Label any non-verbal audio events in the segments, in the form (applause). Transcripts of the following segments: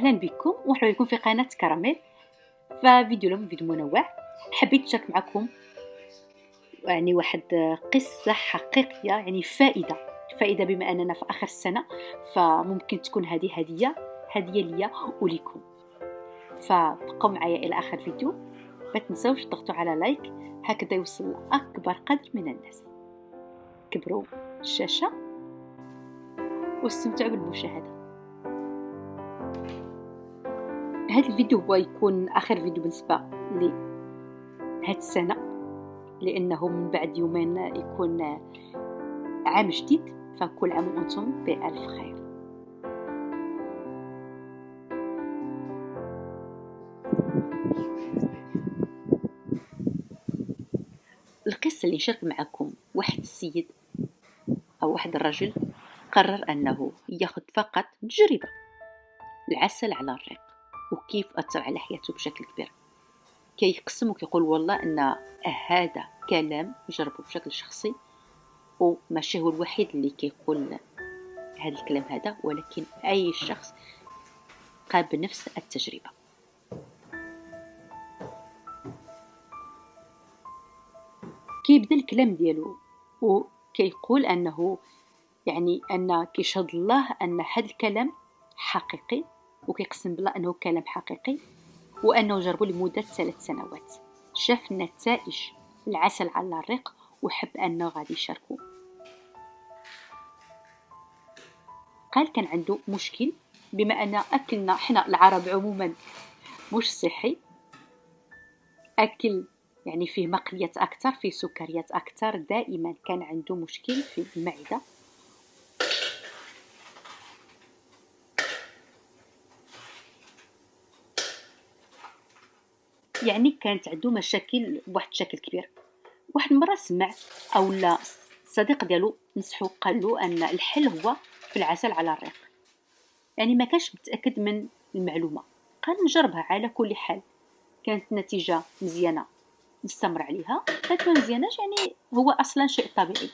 أهلا بكم ومرحبا بكم في قناة كراميل. ففيديو اليوم فيديو منوع. حبيت نشارك معكم يعني واحد قصة حقيقية يعني فائدة. فائدة بما أننا في آخر السنة فممكن تكون هذه هدية هدية ليا وليكم فبقوا معايا إلى آخر الفيديو ما تنسوش تضغطوا على لايك. هكذا يوصل لاكبر قدر من الناس. كبروا الشاشه واستمتعوا بالمشاهدة. هذا الفيديو هو يكون آخر فيديو بالنسبة لهاد السنة لأنه من بعد يومين يكون عام جديد فكل عام وأنتم بألف خير. القصة اللي نشارك معكم واحد السيد أو واحد الرجل قرر أنه ياخذ فقط تجربة العسل على الريق وكيف أثر على حياته بشكل كبير. كيقسم وكيقول والله أن هذا كلام جربه بشكل شخصي وماشي هو الوحيد اللي كيقول هذا الكلام هذا ولكن أي شخص قام بنفس التجربة. كيبدأ الكلام ديالو وكيقول أنه يعني أن كيشهد الله أن هذا الكلام حقيقي وكيقسم بالله أنه كلام حقيقي وأنه جربوا لمدة ثلاث سنوات. شاف نتائج العسل على الريق وحب أنه غادي يشاركو قال كان عنده مشكل بما أن أكلنا حنا العرب عموما مش صحي. أكل يعني فيه مقليات أكثر فيه سكريات أكثر. دائما كان عنده مشكل في المعدة. يعني كانت عنده مشاكل بواحد الشكل كبير. واحد المرة سمع أو لا صديق ديالو نصحو قال له أن الحل هو في العسل على الريق. يعني ما كانش متأكد من المعلومة. قال نجربها على كل حال. كانت النتيجه مزيانة نستمر عليها. كانت ما مزياناش يعني هو أصلا شيء طبيعي.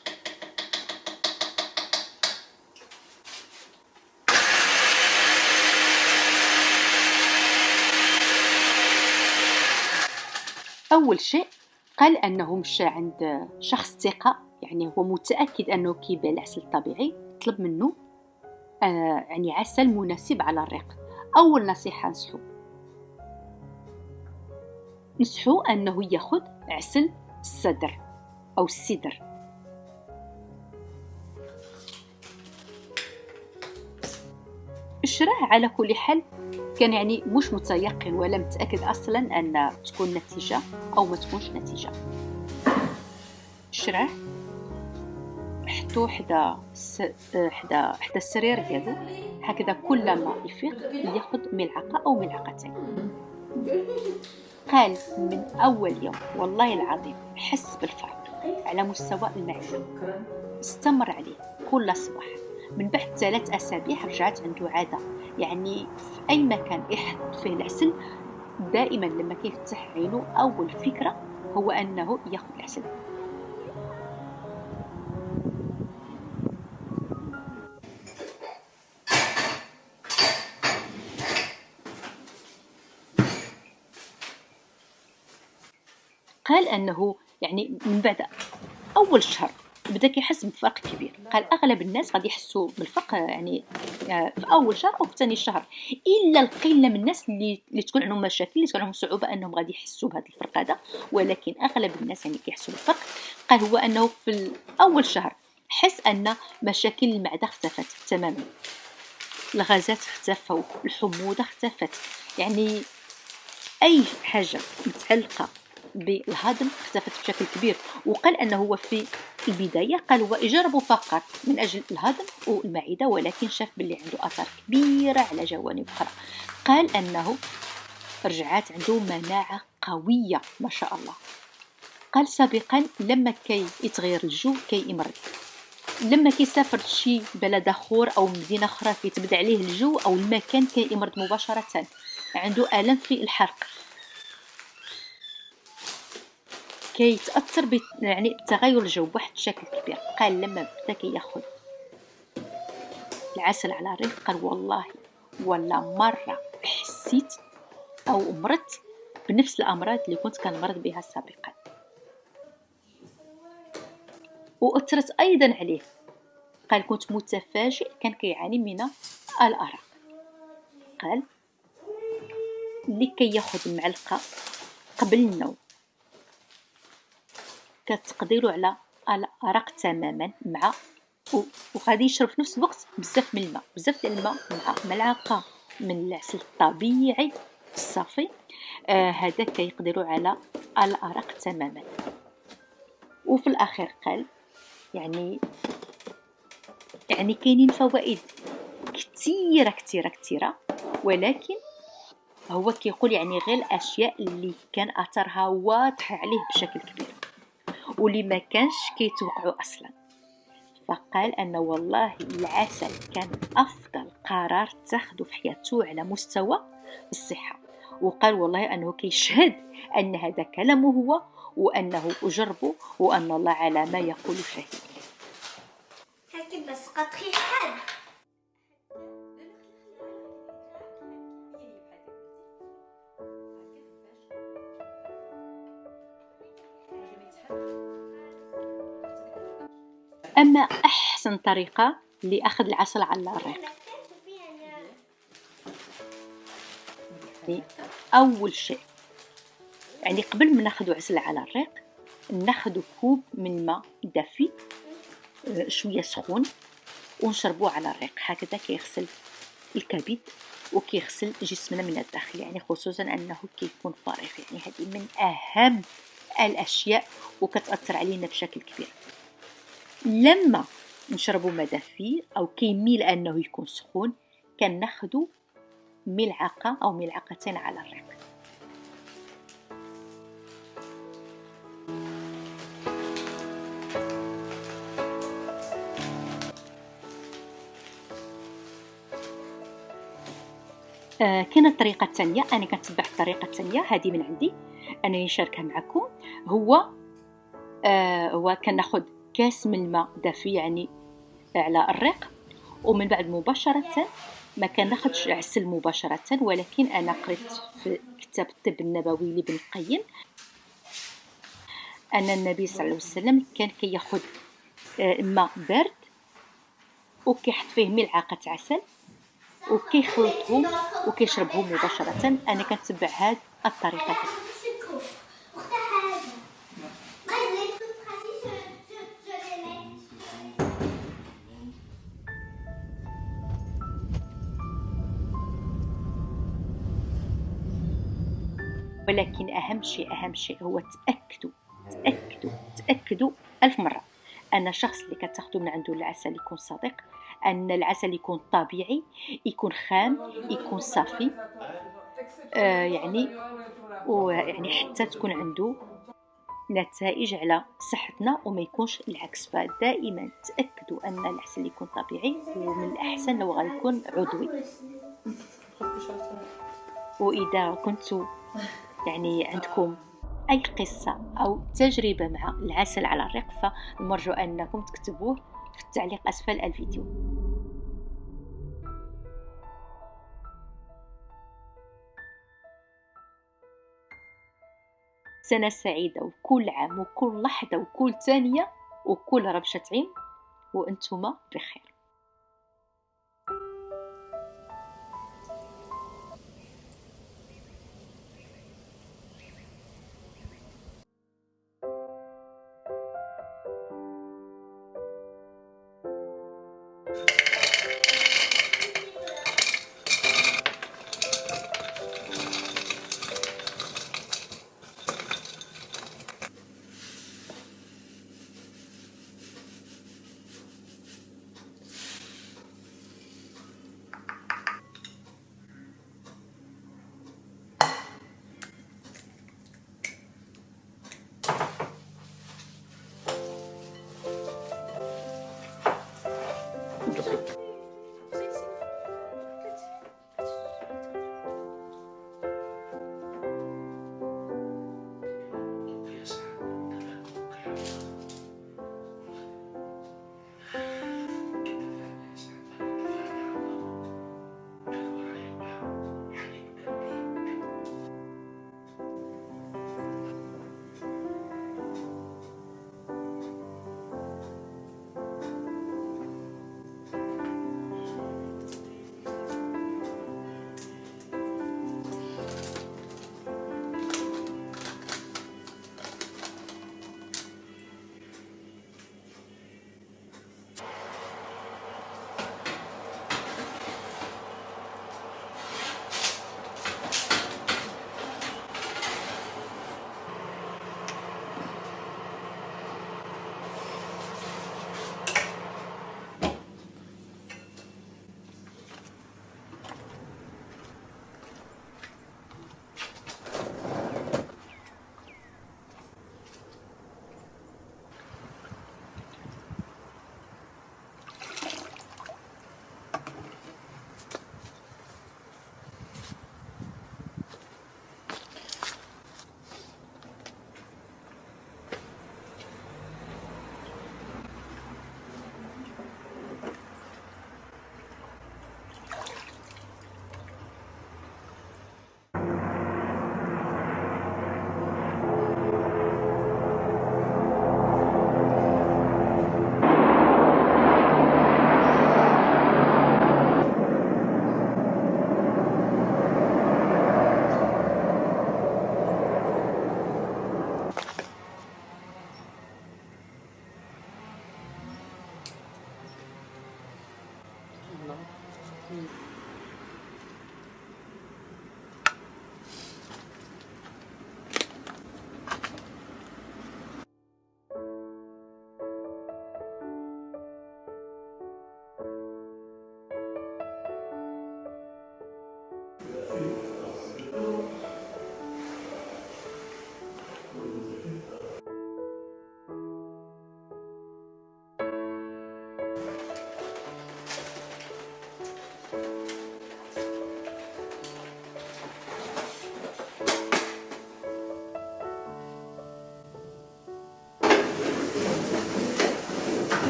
أول شيء قال أنه مشى عند شخص ثقة يعني هو متأكد أنه كيبيع العسل الطبيعي طلب منه آه يعني عسل مناسب على الريق أول نصيحة نصحو. نصحو أنه يأخذ عسل الصدر أو السدر. الشراه على كل حال كان يعني مش متيقن ولا متأكد أصلا أن تكون نتيجة أو ما تكونش نتيجة. شراه حطو حدا س... حدا حدا السرير ديالو هكذا كل ما يفيق يأخذ ملعقة أو ملعقتين. قال من أول يوم والله العظيم حس بالفرق على مستوى المعدة استمر عليه كل صباح. من بعد ثلاث أسابيع رجعت عنده عادة يعني في أي مكان يحط فيه العسل دائما لما كيفتح عينه أول فكرة هو أنه ياخذ العسل. قال أنه يعني من بعد أول شهر بدا كيحس بفرق كبير. قال أغلب الناس غادي يحسوا بالفرق يعني آه، في أول شهر أو في ثاني شهر. إلا القلة من الناس اللي اللي تكون عندهم مشاكل اللي تكون عندهم صعوبة إنهم غادي يحسوا بهذا الفرق هذا. ولكن أغلب الناس يعني كيحسوا بالفرق. قال هو أنه في اول شهر حس أن مشاكل المعدة اختفت تماما. الغازات اختفوا الحموضة اختفت. يعني أي حاجة متعلقة بالهضم اختفت بشكل كبير وقال أنه هو في البداية قال هو يجرب فقط من أجل الهضم والمعدة ولكن شاف باللي عنده أثار كبيرة على جوانب أخرى. قال أنه رجعات عنده مناعة قوية ما شاء الله. قال سابقا لما كي يتغير الجو كي يمرض لما كيسافر شي بلد آخر أو مدينة أخرى كيتبدا عليه الجو أو المكان كيمرض مباشرة عنده الم في الحرق. كيتأثر ب يعني بتغير الجو بواحد الشكل كبير. قال لما بدا كياخذ العسل على الريق قال والله ولا مرة حسيت أو مرضت بنفس الأمراض اللي كنت كنمرض بها سابقا. وأثرت أيضا عليه. قال كنت متفاجئ كان كيعاني من الأرق. قال لكي ياخذ معلقة قبل النوم. كتقديرو على الأرق تماما مع وغادي يشرب في نفس الوقت بزاف من الماء بزاف ديال الماء مع ملعقة من العسل الطبيعي الصافي. آه كيقدروا على الأرق تماما. وفي الأخير قال يعني يعني كاينين فوائد كثيره كثيره كثيره ولكن هو كيقول يعني غير الأشياء اللي كان أثرها واضح عليه بشكل كبير. واللي ما كانش كيتوقعوا أصلا. فقال أن والله العسل كان أفضل قرار تاخذه في حياته على مستوى الصحة. وقال والله أنه كيشهد أن هذا كلامه هو وأنه أجربه وأن الله على ما يقول شهيد. بس قطري أحسن طريقة لأخذ العسل على الريق يعني أول شيء يعني قبل ما نأخذ عسل على الريق نأخذ كوب من ماء دافي آه، شوية سخون ونشربوه على الريق. هكذا كيغسل الكبد وكيغسل جسمنا من الداخل يعني خصوصا أنه كيكون فارغ يعني هذه من أهم الأشياء وكتأثر علينا بشكل كبير. لما نشربوا ما دافي أو كيميل أنه يكون سخون كناخذوا ملعقة أو ملعقتين على الريق. آه كاينة الطريقة الثانية أنا كنتبع الطريقة الثانية هذه من عندي. أنا نشاركها معكم. هو آه هو كناخذ كاس من الماء دافي يعني على الريق ومن بعد مباشرة ما كناخذش عسل مباشرة ولكن أنا قريت في كتاب الطب النبوي لابن القيم أن النبي صلى الله عليه وسلم كان كيأخذ آه ماء بارد وكيحط فيه ملعقة عسل وكيخلطهم وكيشربهم مباشرة. أنا كنتبع هاد الطريقة. ولكن أهم شيء أهم شيء هو تأكدوا تأكدوا تأكدوا ألف مرة أن الشخص اللي كتاخدو من عنده العسل يكون صديق أن العسل يكون طبيعي يكون خام يكون صافي آه يعني ويعني حتى تكون عنده نتائج على صحتنا وما يكونش العكس. فدائما تأكدوا أن العسل يكون طبيعي ومن الأحسن لو غيكون عضوي. (laughs) وإذا كنتوا يعني عندكم أي قصة أو تجربة مع العسل على الريق فالمرجو أنكم تكتبوه في التعليق أسفل الفيديو. سنة سعيدة وكل عام وكل لحظة وكل ثانية وكل ربشة عين وأنتم بخير.